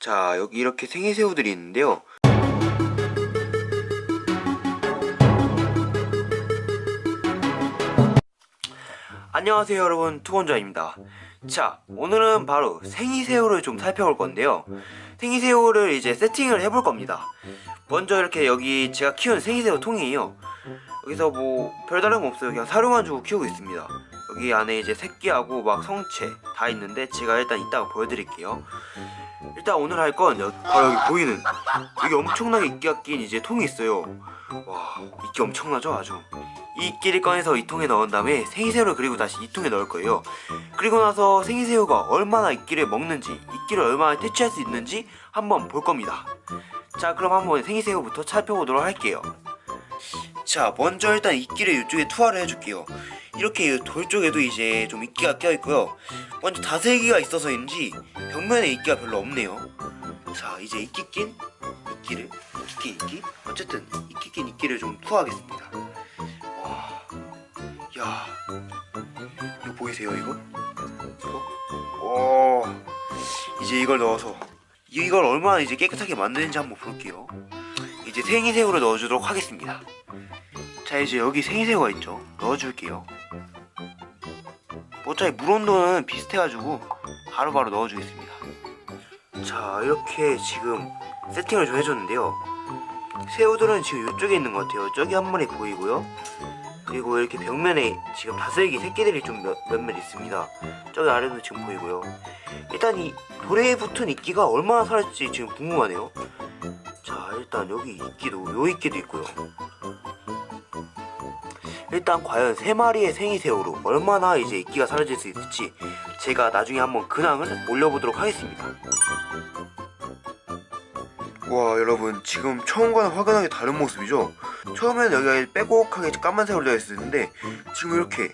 자 여기 이렇게 생이새우들이 있는데요. 안녕하세요 여러분. 투건자입니다. 자 오늘은 바로 생이새우를 좀 살펴볼 건데요. 생이새우를 이제 세팅을 해볼 겁니다. 먼저 이렇게 여기 제가 키운 생이새우 통이에요. 여기서 뭐 별다른 거 없어요. 그냥 사료만 주고 키우고 있습니다 여기 안에 이제 새끼하고 막 성체 다 있는데 제가 일단 이따가 보여드릴게요. 일단 오늘 할 건 바로 여기 보이는 여기 엄청나게 이끼가 낀 이제 통이 있어요. 와 이끼 엄청나죠 아주. 이 이끼를 꺼내서 이 통에 넣은 다음에 생이새우를 그리고 다시 이 통에 넣을 거예요. 그리고 나서 생이새우가 얼마나 이끼를 먹는지 이끼를 얼마나 퇴치할 수 있는지 한번 볼 겁니다. 자 그럼 한번 생이새우부터 살펴보도록 할게요. 자 먼저 일단 이끼를 이쪽에 투하를 해줄게요 이렇게 이돌 쪽에도 이제 좀 이끼가 껴있고요. 먼저 다슬기가 있어서인지 벽면에 이끼가 별로 없네요. 자 이제 이끼 낀 이끼를 이끼 낀 이끼. 어쨌든 이끼 낀 이끼를 좀 투하하겠습니다. 와야 이거 보이세요 이거? 이거? 오 이제 이걸 넣어서 이걸 얼마나 이제 깨끗하게 만드는지 한번 볼게요. 이제 생이새우를 넣어주도록 하겠습니다. 자 이제 여기 생이새우가 있죠. 넣어줄게요 어차피 물 온도는 비슷해가지고 바로바로 넣어주겠습니다. 자 이렇게 지금 세팅을 좀 해줬는데요. 새우들은 지금 이쪽에 있는 것 같아요. 저기 한 마리 보이고요. 그리고 이렇게 벽면에 지금 다슬기 새끼들이 좀 몇, 몇몇 있습니다. 저기 아래도 지금 보이고요. 일단 이 돌에 붙은 이끼가 얼마나 살았지 지금 궁금하네요. 자 일단 여기 이끼도 요 이끼도 있고요 일단 과연 세 마리의 생이새우로 얼마나 이제 이끼가 사라질 수 있을지 제가 나중에 한번 근황을 올려보도록 하겠습니다. 와 여러분 지금 처음과는 확연하게 다른 모습이죠? 처음에는 여기가 빼곡하게 까만색으로 되어 있었는데 지금 이렇게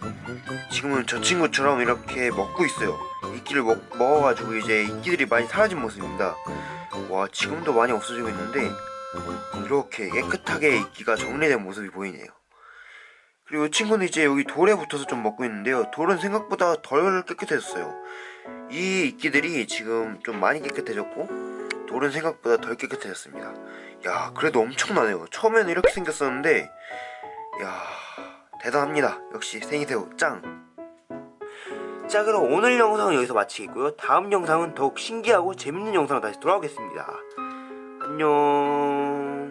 지금은 저 친구처럼 이렇게 먹고 있어요. 이끼를 먹, 먹어가지고 이제 이끼들이 많이 사라진 모습입니다. 와 지금도 많이 없어지고 있는데 이렇게 깨끗하게 이끼가 정리된 모습이 보이네요. 그리고 이 친구는 이제 여기 돌에 붙어서 좀 먹고 있는데요. 돌은 생각보다 덜 깨끗해졌어요. 이 이끼들이 지금 좀 많이 깨끗해졌고 돌은 생각보다 덜 깨끗해졌습니다. 야 그래도 엄청나네요. 처음에는 이렇게 생겼었는데 야 대단합니다. 역시 생이새우 짱. 자 그럼 오늘 영상은 여기서 마치겠고요. 다음 영상은 더욱 신기하고 재밌는 영상으로 다시 돌아오겠습니다. 안녕